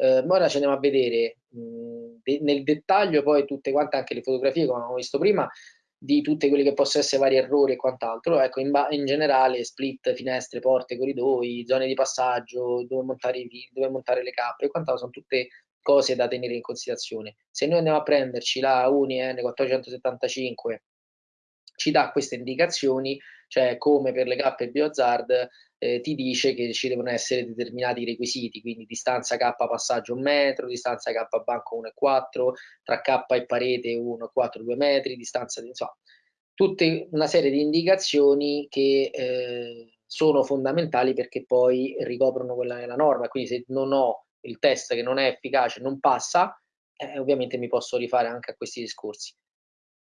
Eh, ora ci andiamo a vedere mh, de nel dettaglio poi tutte quante anche le fotografie, come abbiamo visto prima, di tutti quelli che possono essere vari errori e quant'altro. Ecco, in, in, generale, split, finestre, porte, corridoi, zone di passaggio, dove montare, dove montare le cappe e quant'altro, sono tutte cose da tenere in considerazione. Se noi andiamo a prenderci la Uni N475, ci dà queste indicazioni, cioè come per le cappe Biohazard eh, ti dice che ci devono essere determinati requisiti, quindi distanza K passaggio 1 metro, distanza K banco 1,4, tra K e parete 1,4 2 metri, distanza di insomma, tutte una serie di indicazioni che eh, sono fondamentali perché poi ricoprono quella che è la norma, quindi se non ho il test che non è efficace, non passa, eh, ovviamente mi posso rifare anche a questi discorsi.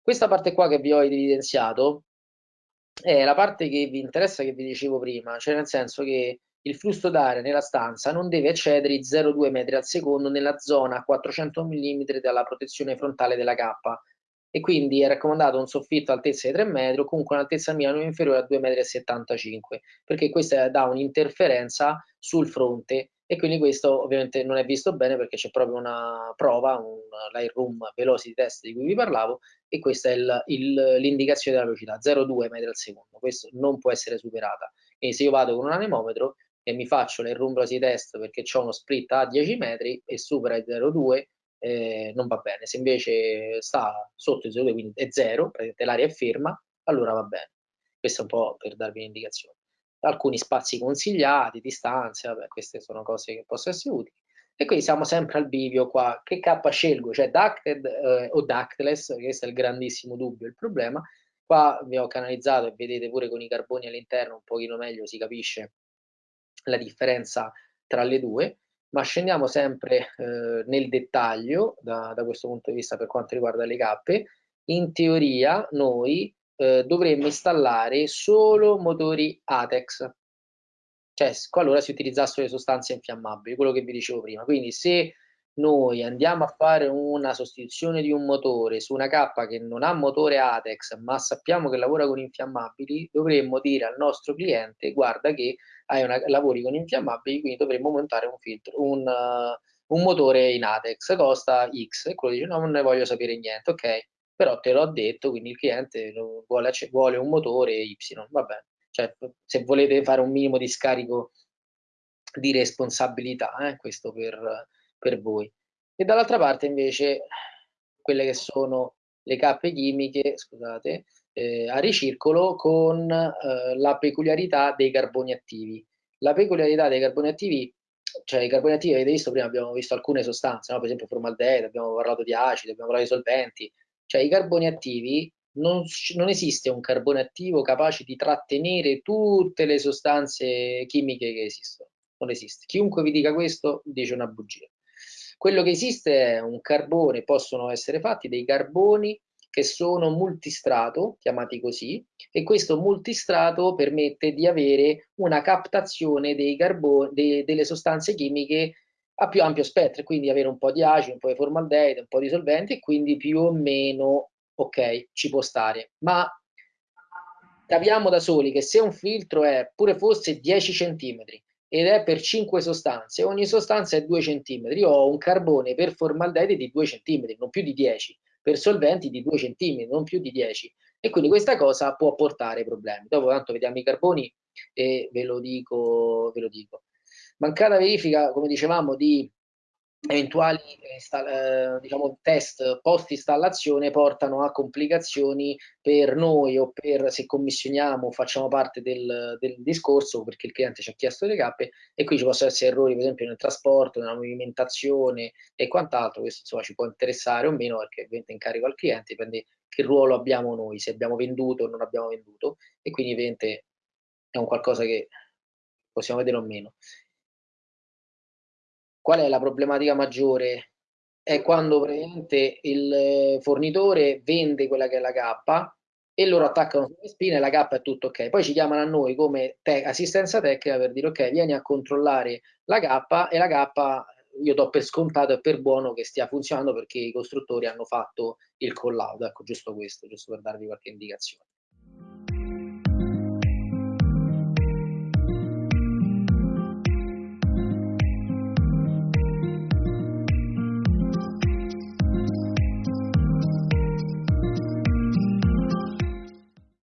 Questa parte qua che vi ho evidenziato è la parte che vi interessa che vi dicevo prima, cioè nel senso che il flusso d'aria nella stanza non deve eccedere i 0,2 metri al secondo nella zona a 400 mm dalla protezione frontale della cappa e quindi è raccomandato un soffitto altezza di 3 metri o comunque un'altezza minima inferiore a 2,75 m perché questa dà un'interferenza sul fronte e quindi questo ovviamente non è visto bene perché c'è proprio una prova, un Lightroom Velocity Test di cui vi parlavo e questa è l'indicazione della velocità, 0,2 metri al secondo, questo non può essere superata. Quindi se io vado con un anemometro e mi faccio l'Airroom Velocity Test perché ho uno split a 10 metri e supera il 0,2 eh, non va bene, se invece sta sotto il 0,2 quindi è 0, l'aria è ferma, allora va bene. Questo è un po' per darvi un'indicazione alcuni spazi consigliati, distanze, vabbè, queste sono cose che possono essere utili. E quindi siamo sempre al bivio qua. Che K scelgo? Cioè ducted eh, o ductless? Questo è il grandissimo dubbio, il problema. Qua vi ho canalizzato e vedete pure con i carboni all'interno un pochino meglio si capisce la differenza tra le due, ma scendiamo sempre eh, nel dettaglio da, da questo punto di vista per quanto riguarda le cappe. In teoria noi eh, dovremmo installare solo motori ATEX, cioè qualora si utilizzassero le sostanze infiammabili, quello che vi dicevo prima. Quindi se noi andiamo a fare una sostituzione di un motore su una cappa che non ha motore ATEX, ma sappiamo che lavora con infiammabili, dovremmo dire al nostro cliente guarda che una, lavori con infiammabili, quindi dovremmo montare un filtro, un, uh, un motore in ATEX, costa X, e quello dice no, non ne voglio sapere niente, ok? Però te l'ho detto, quindi il cliente vuole, vuole un motore Y, va bene. Cioè, se volete fare un minimo di scarico di responsabilità, eh, questo per, per voi. E dall'altra parte invece quelle che sono le cappe chimiche, scusate, eh, a ricircolo con eh, la peculiarità dei carboni attivi. La peculiarità dei carboni attivi, cioè i carboni attivi, avete visto prima, abbiamo visto alcune sostanze, no? per esempio formaldeide, abbiamo parlato di acidi, abbiamo parlato di solventi, cioè i carboni attivi, non, non, esiste un carbone attivo capace di trattenere tutte le sostanze chimiche che esistono. Non esiste. Chiunque vi dica questo dice una bugia. Quello che esiste è un carbone, possono essere fatti dei carboni che sono multistrato, chiamati così, e questo multistrato permette di avere una captazione dei carboni, de, delle sostanze chimiche a più ampio spettro, quindi avere un po' di acido, un po' di formaldeide, un po' di solventi e quindi più o meno ok, ci può stare. Ma capiamo da soli che se un filtro è pure fosse 10 cm ed è per 5 sostanze, ogni sostanza è 2 cm, io ho un carbone per formaldeide di 2 cm, non più di 10, per solventi di 2 cm, non più di 10. E quindi questa cosa può portare problemi. Dopo tanto vediamo i carboni e ve lo dico, ve lo dico. Mancata verifica, come dicevamo, di eventuali eh, diciamo, test post installazione portano a complicazioni per noi o per se commissioniamo facciamo parte del, del, discorso perché il cliente ci ha chiesto le cappe e qui ci possono essere errori per esempio nel trasporto, nella movimentazione e quant'altro. Questo insomma ci può interessare o meno perché ovviamente incarico al cliente dipende che ruolo abbiamo noi se abbiamo venduto o non abbiamo venduto. E quindi ovviamente è un qualcosa che possiamo vedere o meno Qual è la problematica maggiore? È quando praticamente il fornitore vende quella che è la cappa e loro attaccano sulle spine e la cappa è tutto ok. Poi ci chiamano a noi come te assistenza tecnica per dire ok, vieni a controllare la cappa e la cappa io do per scontato e per buono che stia funzionando perché i costruttori hanno fatto il collaudo. Ecco, giusto questo, giusto per darvi qualche indicazione.